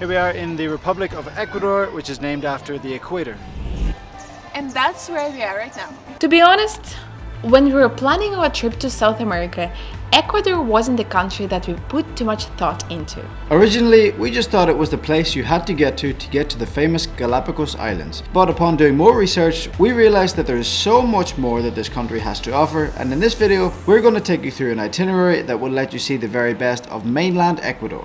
Here we are in the Republic of Ecuador, which is named after the equator. And that's where we are right now. To be honest, when we were planning our trip to South America, Ecuador wasn't the country that we put too much thought into. Originally, we just thought it was the place you had to get to to get to the famous Galapagos Islands. But upon doing more research, we realized that there is so much more that this country has to offer and in this video, we're going to take you through an itinerary that will let you see the very best of mainland Ecuador.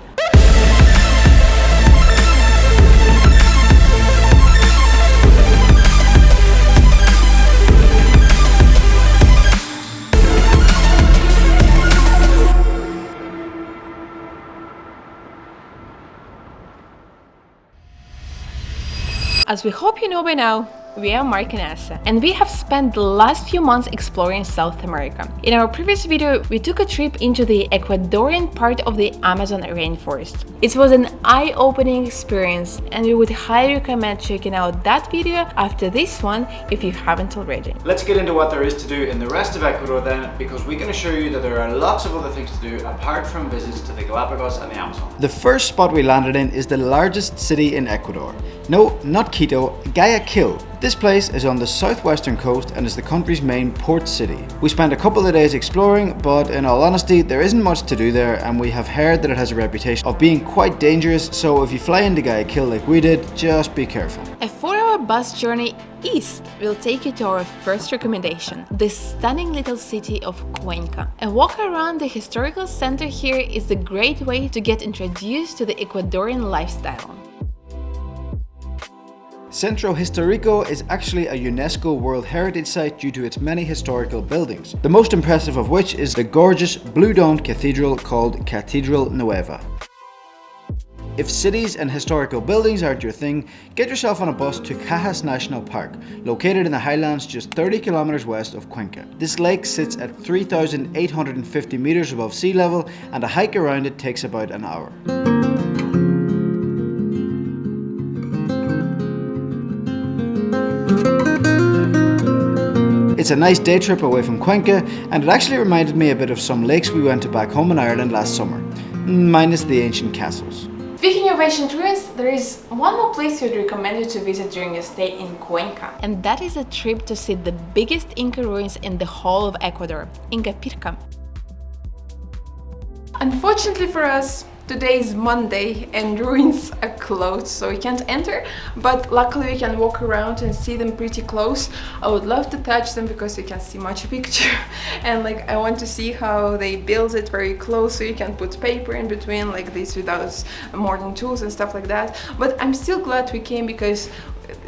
As we hope you know by now, we are Mark and Asa, and we have spent the last few months exploring South America. In our previous video, we took a trip into the Ecuadorian part of the Amazon rainforest. It was an eye-opening experience, and we would highly recommend checking out that video after this one if you haven't already. Let's get into what there is to do in the rest of Ecuador then, because we can assure you that there are lots of other things to do apart from visits to the Galapagos and the Amazon. The first spot we landed in is the largest city in Ecuador. No, not Quito, Guayaquil. This place is on the southwestern coast and is the country's main port city. We spent a couple of days exploring, but in all honesty, there isn't much to do there and we have heard that it has a reputation of being quite dangerous, so if you fly into Guayaquil like we did, just be careful. A 4-hour bus journey east will take you to our first recommendation, the stunning little city of Cuenca. A walk around the historical center here is a great way to get introduced to the Ecuadorian lifestyle. Centro Historico is actually a UNESCO World Heritage Site due to its many historical buildings, the most impressive of which is the gorgeous blue-domed cathedral called Catedral Nueva. If cities and historical buildings aren't your thing, get yourself on a bus to Cajas National Park, located in the highlands just 30 kilometers west of Cuenca. This lake sits at 3,850 meters above sea level and a hike around it takes about an hour. It's a nice day trip away from Cuenca and it actually reminded me a bit of some lakes we went to back home in Ireland last summer, minus the ancient castles. Speaking of ancient ruins, there is one more place we'd recommend you to visit during your stay in Cuenca. And that is a trip to see the biggest Inca ruins in the whole of Ecuador, Ingapirca. Unfortunately for us, Today is Monday and ruins are closed so we can't enter but luckily we can walk around and see them pretty close. I would love to touch them because you can see Machu Picchu and like I want to see how they build it very close so you can put paper in between like this without modern tools and stuff like that. But I'm still glad we came because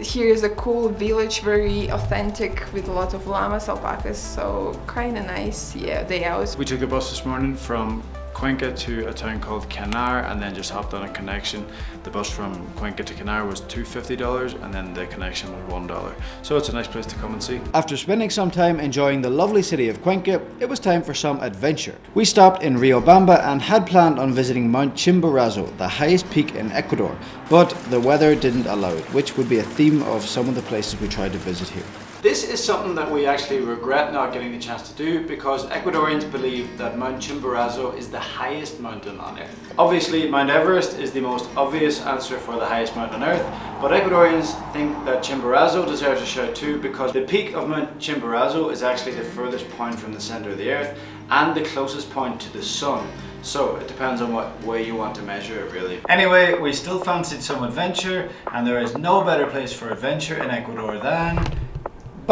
here is a cool village very authentic with a lot of llamas alpacas so kind of nice. Yeah day out. We took a bus this morning from Cuenca to a town called Canar and then just hopped on a connection. The bus from Cuenca to Canar was $250 and then the connection was $1. So it's a nice place to come and see. After spending some time enjoying the lovely city of Cuenca, it was time for some adventure. We stopped in Riobamba and had planned on visiting Mount Chimborazo, the highest peak in Ecuador, but the weather didn't allow it, which would be a theme of some of the places we tried to visit here. This is something that we actually regret not getting the chance to do because Ecuadorians believe that Mount Chimborazo is the highest mountain on earth. Obviously Mount Everest is the most obvious answer for the highest mountain on earth but Ecuadorians think that Chimborazo deserves a shout too because the peak of Mount Chimborazo is actually the furthest point from the center of the earth and the closest point to the sun. So it depends on what way you want to measure it really. Anyway, we still fancied some adventure and there is no better place for adventure in Ecuador than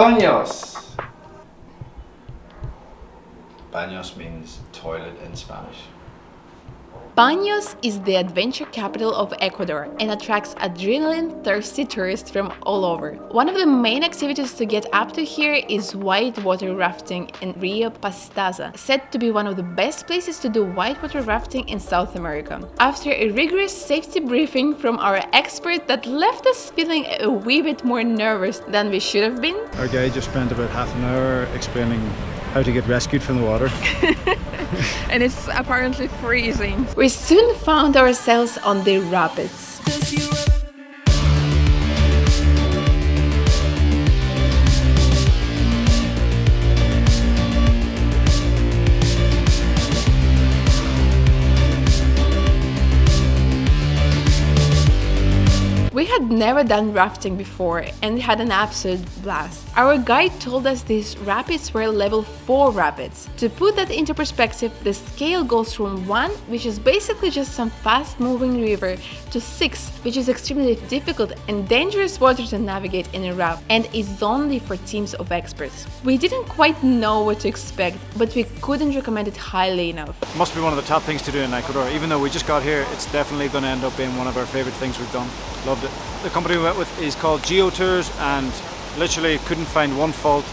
Baños. Baños means toilet in Spanish. Baños is the adventure capital of Ecuador and attracts adrenaline-thirsty tourists from all over. One of the main activities to get up to here is whitewater rafting in Rio Pastaza, said to be one of the best places to do whitewater rafting in South America. After a rigorous safety briefing from our expert that left us feeling a wee bit more nervous than we should have been. Our guide just spent about half an hour explaining how to get rescued from the water. and it's apparently freezing. We soon found ourselves on the rapids. Had never done rafting before and had an absolute blast. Our guide told us these rapids were level 4 rapids. To put that into perspective, the scale goes from 1, which is basically just some fast moving river, to 6, which is extremely difficult and dangerous water to navigate in a raft and is only for teams of experts. We didn't quite know what to expect, but we couldn't recommend it highly enough. Must be one of the top things to do in Ecuador. Even though we just got here, it's definitely going to end up being one of our favorite things we've done. Loved it. The company we went with is called Geo Tours and literally couldn't find one fault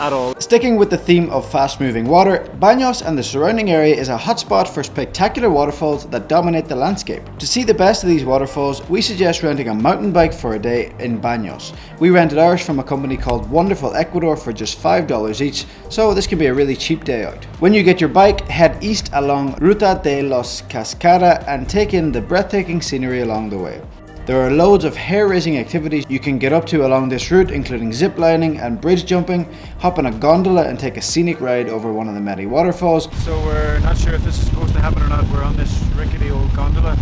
at all. Sticking with the theme of fast moving water, Baños and the surrounding area is a hotspot for spectacular waterfalls that dominate the landscape. To see the best of these waterfalls, we suggest renting a mountain bike for a day in Baños. We rented ours from a company called Wonderful Ecuador for just $5 each, so this can be a really cheap day out. When you get your bike, head east along Ruta de los Cascadas and take in the breathtaking scenery along the way. There are loads of hair-raising activities you can get up to along this route including zip lining and bridge jumping, hop on a gondola and take a scenic ride over one of the many waterfalls. So we're not sure if this is supposed to happen or not. We're on this rickety old gondola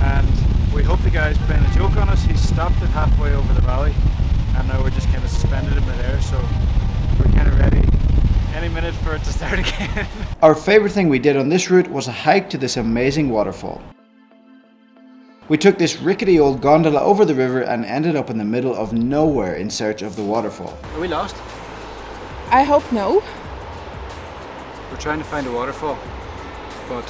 and we hope the guy's playing a joke on us. He stopped it halfway over the valley and now we're just kind of suspended in midair so we're kind of ready any minute for it to start again. Our favourite thing we did on this route was a hike to this amazing waterfall. We took this rickety old gondola over the river and ended up in the middle of nowhere in search of the waterfall. Are we lost? I hope no. We're trying to find a waterfall, but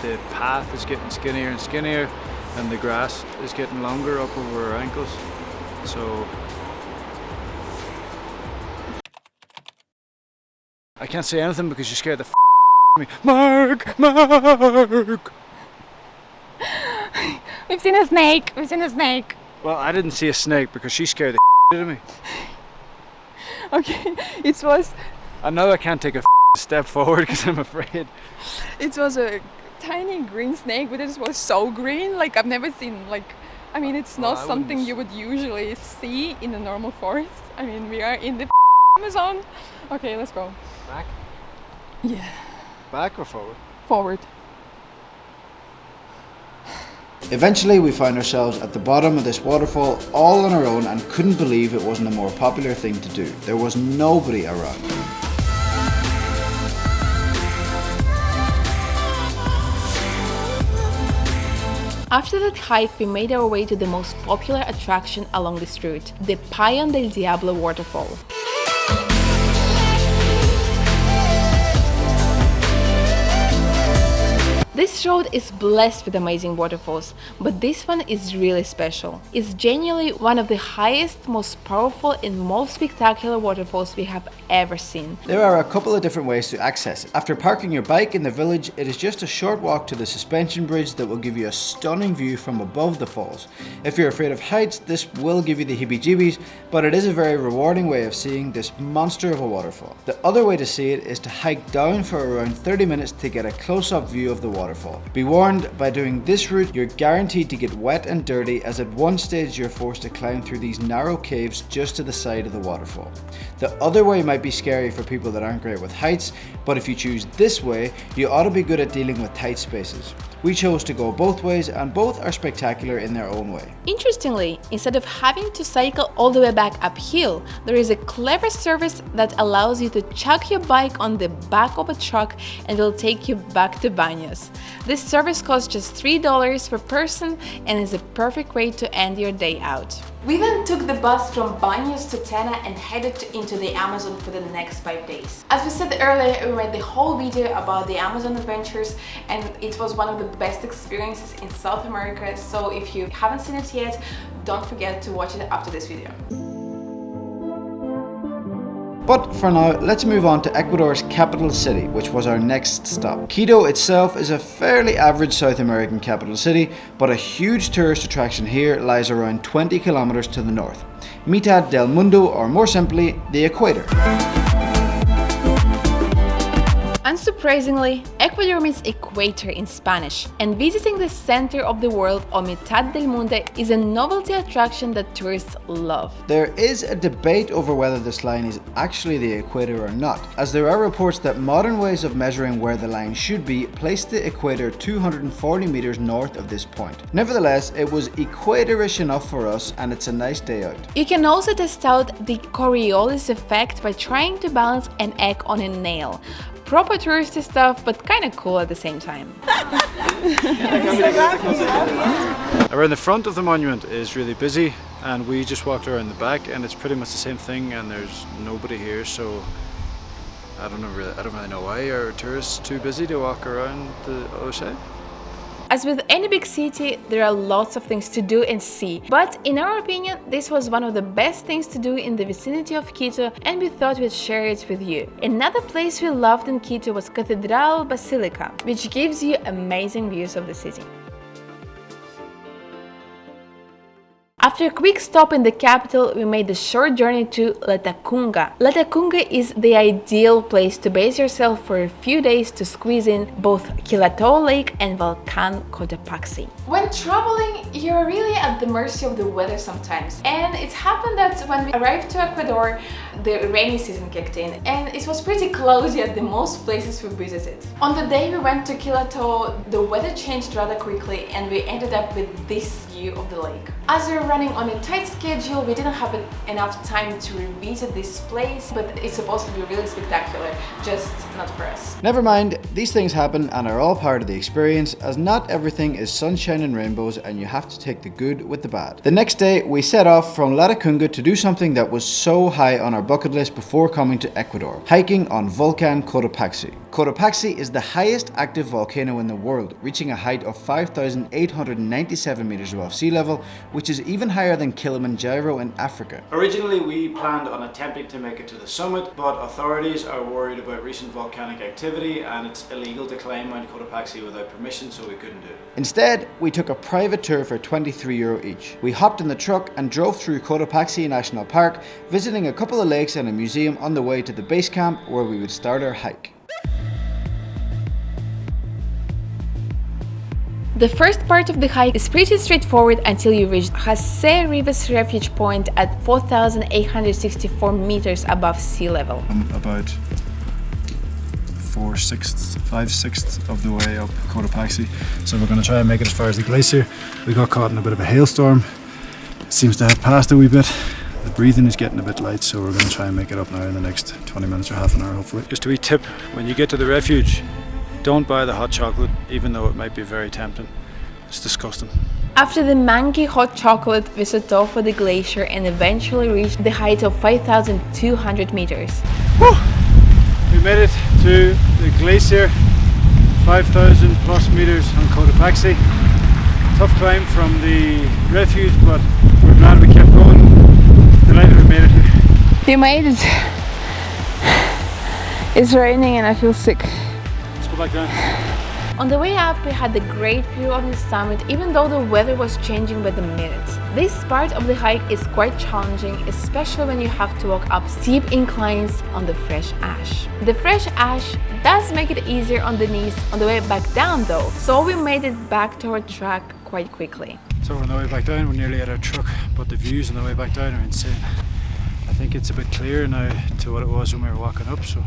the path is getting skinnier and skinnier and the grass is getting longer up over our ankles. So I can't say anything because you scared the f me. Mark! Mark! We've seen a snake. We've seen a snake. Well, I didn't see a snake because she scared the out of me. Okay, it was I know I can't take a step forward because I'm afraid. it was a tiny green snake, but it was so green. Like I've never seen like. I mean, it's not I something you would usually see in a normal forest. I mean, we are in the Amazon. Okay, let's go. Back? Yeah, Back or forward? forward. Eventually we found ourselves at the bottom of this waterfall all on our own and couldn't believe it wasn't a more popular thing to do. There was nobody around. After that hike, we made our way to the most popular attraction along this route, the Pailón del Diablo waterfall. This road is blessed with amazing waterfalls, but this one is really special. It's genuinely one of the highest, most powerful and most spectacular waterfalls we have ever seen. There are a couple of different ways to access it. After parking your bike in the village, it is just a short walk to the suspension bridge that will give you a stunning view from above the falls. If you're afraid of heights, this will give you the heebie-jeebies, but it is a very rewarding way of seeing this monster of a waterfall. The other way to see it is to hike down for around 30 minutes to get a close-up view of the waterfall. Be warned, by doing this route, you're guaranteed to get wet and dirty as at one stage you're forced to climb through these narrow caves just to the side of the waterfall. The other way might be scary for people that aren't great with heights, but if you choose this way, you ought to be good at dealing with tight spaces. We chose to go both ways and both are spectacular in their own way. Interestingly, instead of having to cycle all the way back uphill, there is a clever service that allows you to chuck your bike on the back of a truck and it'll take you back to Baños. This service costs just $3 per person and is a perfect way to end your day out. We then took the bus from Baños to Tena and headed to- into the Amazon for the next 5 days. As we said earlier, we made the whole video about the Amazon adventures and it was one of the best experiences in South America, so if you haven't seen it yet, don't forget to watch it after this video. But for now, let's move on to Ecuador's capital city, which was our next stop. Quito itself is a fairly average South American capital city, but a huge tourist attraction here lies around 20 kilometers to the north. Mitad del Mundo, or more simply, the equator. Unsurprisingly, Ecuador means equator in Spanish, and visiting the center of the world or Mitad del Mundo is a novelty attraction that tourists love. There is a debate over whether this line is actually the equator or not, as there are reports that modern ways of measuring where the line should be place the equator 240 meters north of this point. Nevertheless, it was equatorish enough for us and it's a nice day out. You can also test out the Coriolis effect by trying to balance an egg on a nail. Proper touristy stuff, but kinda cool at the same time. Around the front of the monument is really busy and we just walked around the back and it's pretty much the same thing and there's nobody here so I don't know really I don't really know why are tourists too busy to walk around the other side? As with any big city, there are lots of things to do and see, but in our opinion, this was one of the best things to do in the vicinity of Quito and we thought we'd share it with you. Another place we loved in Quito was Cathedral Basilica, which gives you amazing views of the city. After a quick stop in the capital, we made the short journey to Latacunga. Latacunga is the ideal place to base yourself for a few days to squeeze in both Quilotoa Lake and Volcan Cotopaxi. When traveling, you're really at the mercy of the weather sometimes. And it happened that when we arrived to Ecuador, the rainy season kicked in and it was pretty cloudy at the most places we visited. On the day we went to Quilotoa, the weather changed rather quickly and we ended up with this view of the lake. As we were running on a tight schedule, we didn't have enough time to revisit this place, but it's supposed to be really spectacular, just not for us. Never mind, these things happen and are all part of the experience as not everything is sunshine and rainbows and you have to take the good with the bad. The next day we set off from Latacunga to do something that was so high on our bucket list before coming to Ecuador, hiking on Volcan Cotopaxi. Cotopaxi is the highest active volcano in the world, reaching a height of 5,897 meters above sea level, which is even higher than Kilimanjaro in Africa. Originally, we planned on attempting to make it to the summit, but authorities are worried about recent volcanic activity and it's illegal to climb Mount Cotopaxi without permission, so we couldn't do it. Instead, we took a private tour for 23 euro each. We hopped in the truck and drove through Cotopaxi National Park, visiting a couple of lakes and a museum on the way to the base camp where we would start our hike. The first part of the hike is pretty straightforward until you reach Jose Rivas Refuge Point at 4,864 meters above sea level. I'm about four sixths, five sixths of the way up Cotopaxi. So we're going to try and make it as far as the glacier. We got caught in a bit of a hailstorm. It seems to have passed a wee bit. The breathing is getting a bit light, so we're going to try and make it up now in the next 20 minutes or half an hour, hopefully. Just a wee tip, when you get to the refuge, don't buy the hot chocolate, even though it might be very tempting. It's disgusting. After the manky hot chocolate, we set off for the glacier and eventually reached the height of 5,200 meters. Whew. We made it to the glacier, 5,000 plus meters on Cotopaxi. Tough climb from the refuge, but we're glad we kept going. Delighted we made it here. We made it. It's raining and I feel sick. Go back down. On the way up, we had a great view of the summit even though the weather was changing by the minute. This part of the hike is quite challenging, especially when you have to walk up steep inclines on the fresh ash. The fresh ash does make it easier on the knees on the way back down though, so we made it back to our track quite quickly. So on the way back down, we're nearly at our truck, but the views on the way back down are insane. I think it's a bit clearer now to what it was when we were walking up, so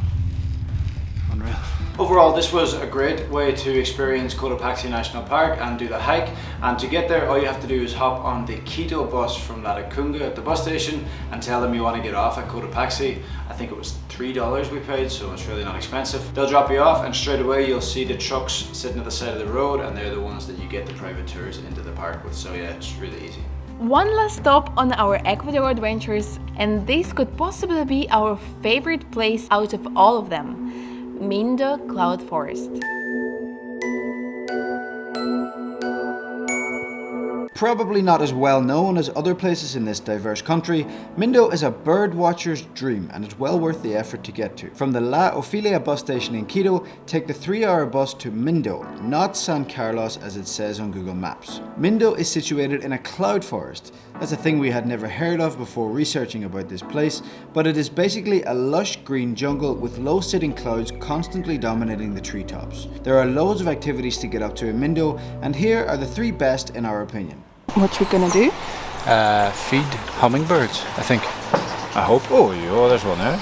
unreal. Overall, this was a great way to experience Cotopaxi National Park and do the hike. And to get there, all you have to do is hop on the Quito bus from Latacunga at the bus station and tell them you want to get off at Cotopaxi. I think it was $3 we paid, so it's really not expensive. They'll drop you off and straight away you'll see the trucks sitting at the side of the road and they're the ones that you get the private tours into the park with. So yeah, it's really easy. One last stop on our Ecuador adventures, and this could possibly be our favorite place out of all of them. Mindo Cloud Forest. Probably not as well known as other places in this diverse country, Mindo is a bird watcher's dream and it's well worth the effort to get to. From the La Ofelia bus station in Quito, take the three hour bus to Mindo, not San Carlos as it says on Google Maps. Mindo is situated in a cloud forest. That's a thing we had never heard of before researching about this place, but it is basically a lush green jungle with low sitting clouds constantly dominating the treetops. There are loads of activities to get up to in Mindo, and here are the three best in our opinion. What we gonna do? Uh, feed hummingbirds, I think. I hope. Oh, yeah, there's one there.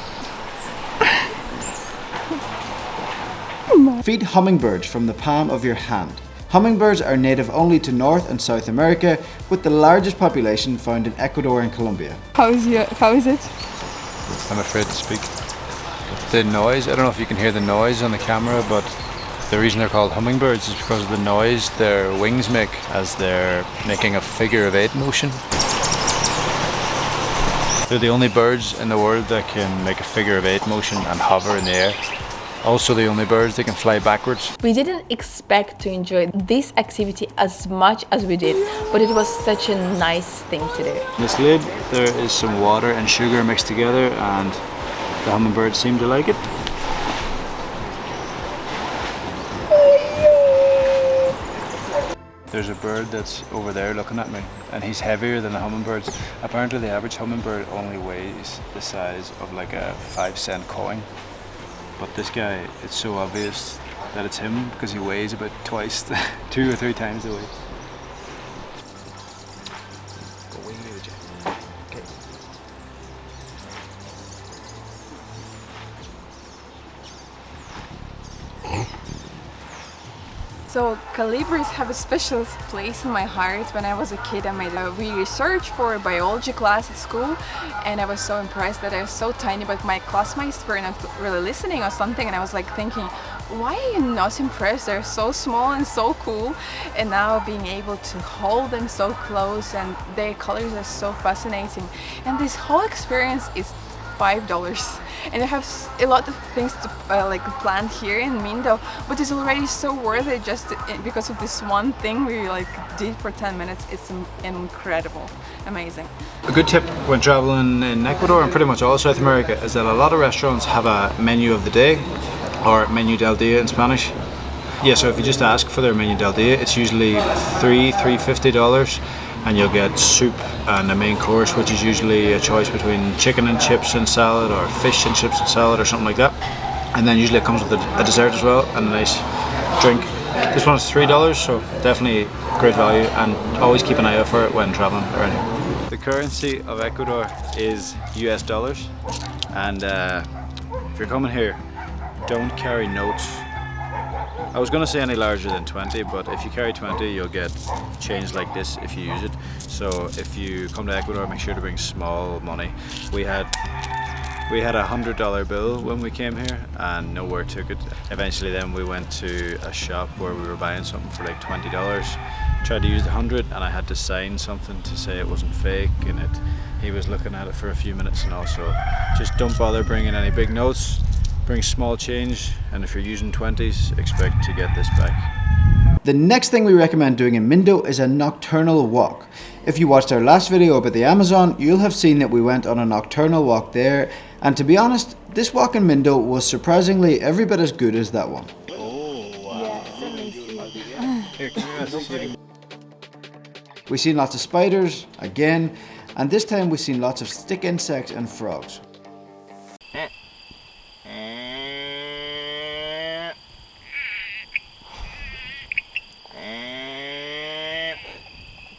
Feed hummingbirds from the palm of your hand. Hummingbirds are native only to North and South America, with the largest population found in Ecuador and Colombia. How is your, how is it? I'm afraid to speak. The noise, I don't know if you can hear the noise on the camera, but the reason they're called hummingbirds is because of the noise their wings make as they're making a figure of eight motion. They're the only birds in the world that can make a figure of eight motion and hover in the air. Also the only birds they can fly backwards. We didn't expect to enjoy this activity as much as we did, but it was such a nice thing to do. In this lid there is some water and sugar mixed together and the hummingbirds seem to like it. There's a bird that's over there looking at me and he's heavier than the hummingbirds. Apparently the average hummingbird only weighs the size of like a five cent coin. But this guy, it's so obvious that it's him because he weighs about twice, two or three times the weight. So colibris have a special place in my heart. When I was a kid, I made a research for a biology class at school, and I was so impressed that they're so tiny, but my classmates were not really listening or something, and I was like thinking, why are you not impressed? They're so small and so cool, and now being able to hold them so close and their colors are so fascinating, and this whole experience is five dollars. And I have a lot of things to uh, like planned here in Mindo but it's already so worth it just i- because of this one thing we like did for 10 minutes. It's incredible. Amazing. A good tip when traveling in Ecuador and pretty much all South America is that a lot of restaurants have a menu of the day or menu del dia in Spanish. Yeah, so if you just ask for their menu del dia, it's usually three, three fifty dollars, and you'll get soup and a main course, which is usually a choice between chicken and chips and salad, or fish and chips and salad, or something like that. And then usually it comes with a, a dessert as well and a nice drink. This one's three dollars, so definitely great value, and always keep an eye out for it when traveling around. The currency of Ecuador is US dollars, and uh, if you're coming here, don't carry notes. I was gonna say any larger than 20, but if you carry 20, you'll get change like this if you use it. So if you come to Ecuador, make sure to bring small money. We had we had a hundred dollar bill when we came here and nowhere took it. Eventually then we went to a shop where we were buying something for like twenty dollars. Tried to use the hundred and I had to sign something to say it wasn't fake and it he was looking at it for a few minutes and also just don't bother bringing any big notes. Bring small change and if you're using 20s expect to get this back. The next thing we recommend doing in Mindo is a nocturnal walk. If you watched our last video about the Amazon, you'll have seen that we went on a nocturnal walk there, and to be honest, this walk in Mindo was surprisingly every bit as good as that one. We've seen lots of spiders, again, and this time we've seen lots of stick insects and frogs.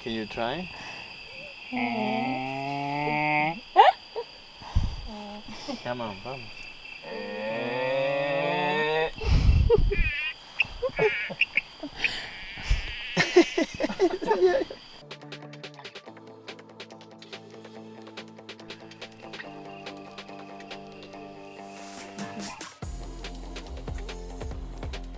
Can you try? Come on, vamos.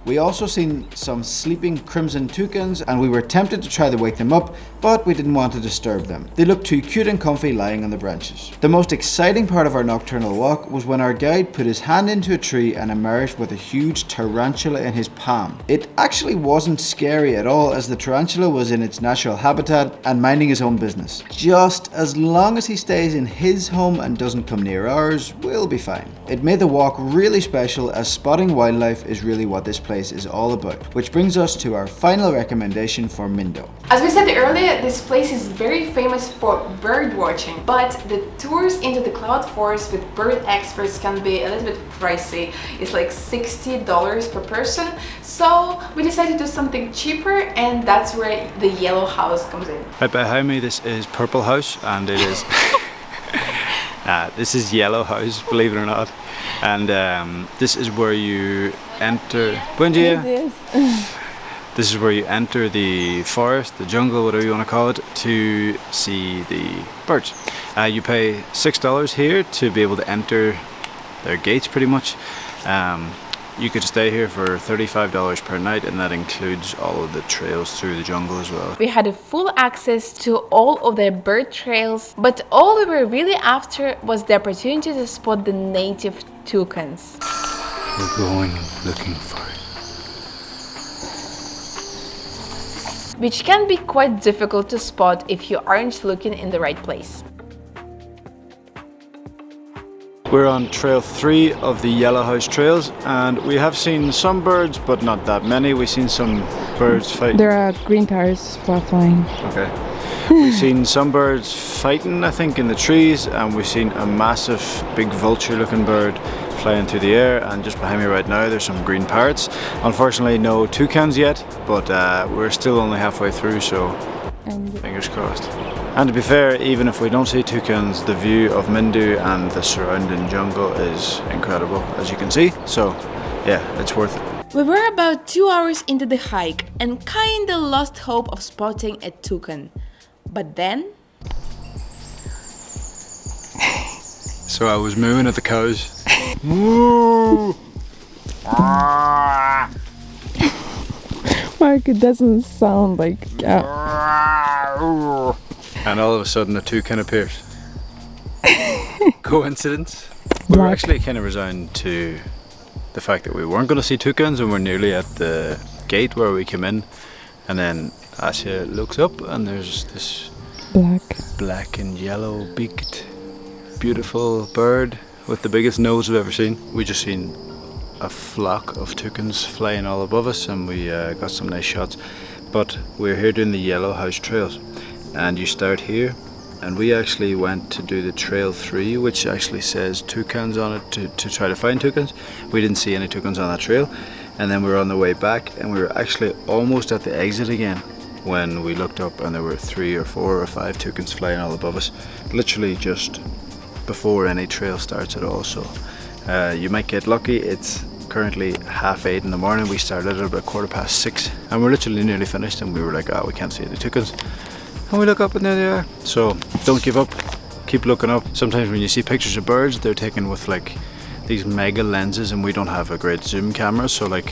We also seen some sleeping crimson toucans and we were tempted to try to wake them up, but we didn't want to disturb them. They looked too cute and comfy lying on the branches. The most exciting part of our nocturnal walk was when our guide put his hand into a tree and emerged with a huge tarantula in his palm. It actually wasn't scary at all as the tarantula was in its natural habitat and minding his own business. Just as long as he stays in his home and doesn't come near ours, we'll be fine. It made the walk really special as spotting wildlife is really what this place is all about, which brings us to our final recommendation for Mindo. As we said earlier, this place is very famous for bird watching, but the tours into the cloud forest with bird experts can be a little bit pricey. It's like $60 per person. So we decided to do something cheaper and that's where the yellow house comes in. Right behind me this is Purple House and it is uh, this is Yellow House believe it or not and um, this is where you enter Buen dia. This is where you enter the forest, the jungle, whatever you want to call it, to see the birds. Uh, you pay six dollars here to be able to enter their gates, pretty much. Um, you could stay here for $35 per night and that includes all of the trails through the jungle as well. We had a full access to all of the bird trails, but all we were really after was the opportunity to spot the native toucans. We're going looking for which can be quite difficult to spot if you aren't looking in the right place. We're on trail three of the Yellow House trails and we have seen some birds but not that many. We've seen some birds fighting. There are green tires flying. Okay. We've seen some birds fighting I think in the trees and we've seen a massive big vulture looking bird flying through the air and just behind me right now there's some green parrots. Unfortunately no toucans yet but uh, we're still only halfway through so fingers crossed. And to be fair, even if we don't see toucans, the view of Mindo and the surrounding jungle is incredible as you can see. So yeah, it's worth it. We were about two hours into the hike and kinda lost hope of spotting a toucan. But then So I was mooing at the cows. Moo! Mark, it doesn't sound like And all of a sudden a toucan appears. Coincidence? We were actually kind of resigned to the fact that we weren't going to see toucans and we're nearly at the gate where we came in. And then Asya looks up and there's this black. black and yellow beaked beautiful bird with the biggest nose I've ever seen. We just seen a flock of toucans flying all above us and we uh, got some nice shots. But we're here doing the Yellow House Trails and you start here and we actually went to do the trail 3 which actually says toucans on it to, to try to find toucans. We didn't see any toucans on that trail and then we were on the way back and we were actually almost at the exit again when we looked up and there were three or four or five toucans flying all above us. Literally just before any trail starts at all so uh, you might get lucky. It's currently half eight in the morning. We started at about quarter past six and we're literally nearly finished and we were like oh we can't see any toucans and we look up and there they are. So don't give up. Keep looking up. Sometimes when you see pictures of birds they're taken with like these mega lenses and we don't have a great zoom camera. So like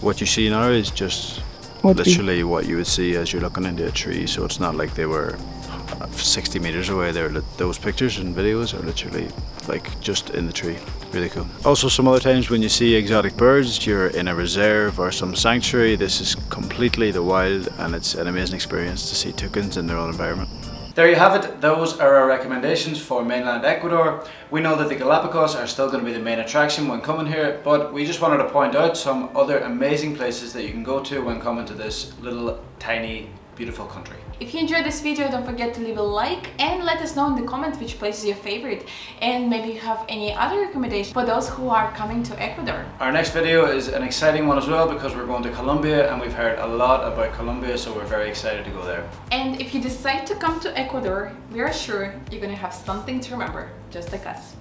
what you see now is just Literally what you would see as you're looking into a tree. So it's not like they were uh, 60 meters away. There those pictures and videos are literally like just in the tree. Really cool. Also some other times when you see exotic birds you're in a reserve or some sanctuary. This is completely the wild and it's an amazing experience to see toucans in their own environment there you have it. Those are our recommendations for mainland Ecuador. We know that the Galapagos are still going to be the main attraction when coming here, but we just wanted to point out some other amazing places that you can go to when coming to this little tiny beautiful country. If you enjoyed this video, don't forget to leave a like and let us know in the comments which place is your favorite and maybe you have any other recommendations for those who are coming to Ecuador. Our next video is an exciting one as well because we're going to Colombia and we've heard a lot about Colombia so we're very excited to go there. And if you decide to come to Ecuador, we are sure you're gonna have something to remember, just like us.